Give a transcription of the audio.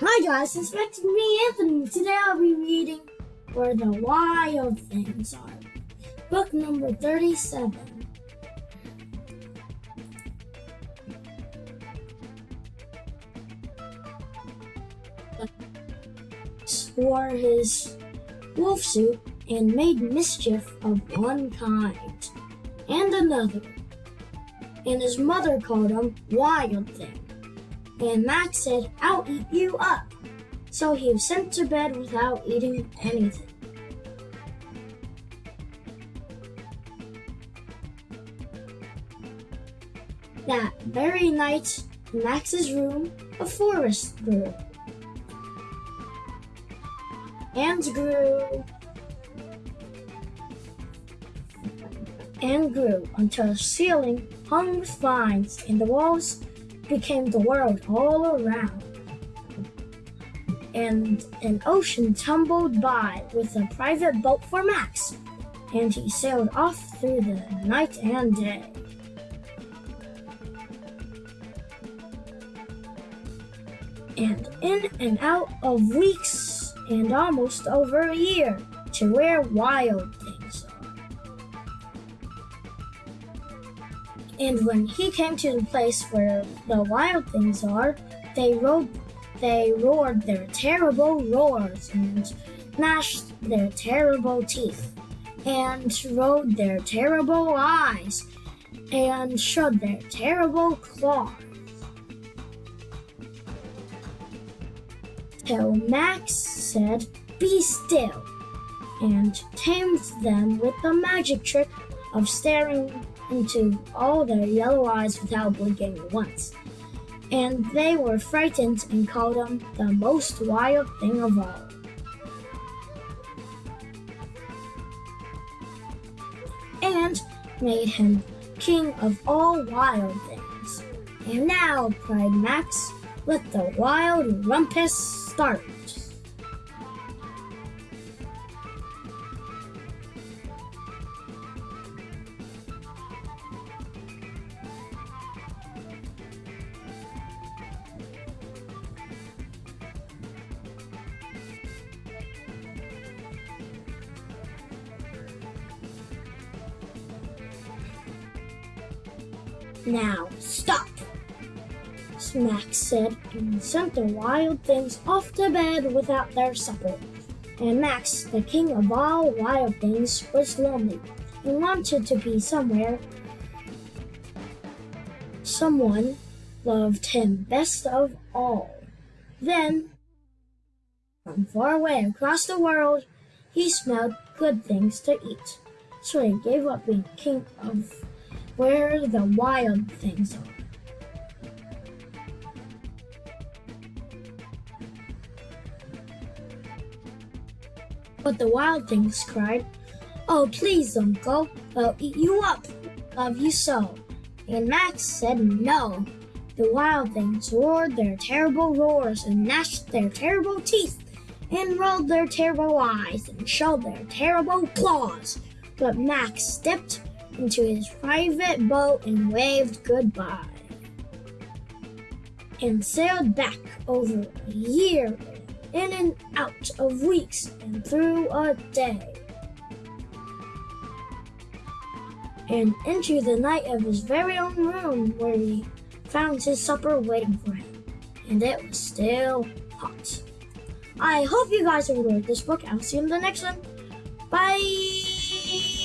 Hi guys, it's back to me, Anthony. Today I'll be reading Where the Wild Things Are. Book number 37. Wore his wolf suit and made mischief of one kind and another. And his mother called him Wild Thing and Max said, I'll eat you up. So he was sent to bed without eating anything. That very night, in Max's room, a forest grew. And grew. And grew until the ceiling hung with vines and the walls became the world all around. And an ocean tumbled by with a private boat for Max, and he sailed off through the night and day. And in and out of weeks and almost over a year to where wild And when he came to the place where the wild things are, they roared, they roared their terrible roars and gnashed their terrible teeth and rolled their terrible eyes and showed their terrible claws. Till Max said, Be still, and tamed them with the magic trick of staring into all their yellow eyes without blinking once. And they were frightened and called him the most wild thing of all. And made him king of all wild things. And now, cried Max, let the wild rumpus start. Now, stop! Max said, and sent the wild things off to bed without their supper. And Max, the king of all wild things, was lonely and wanted to be somewhere. Someone loved him best of all. Then, from far away across the world, he smelled good things to eat. So he gave up being king of where the wild things are. But the wild things cried, Oh, please, Uncle, I'll eat you up. Love you so. And Max said no. The wild things roared their terrible roars and gnashed their terrible teeth and rolled their terrible eyes and showed their terrible claws. But Max stepped into his private boat and waved goodbye. And sailed back over a year, in and out of weeks, and through a day. And into the night of his very own room where he found his supper waiting for him. And it was still hot. I hope you guys enjoyed this book. I'll see you in the next one. Bye!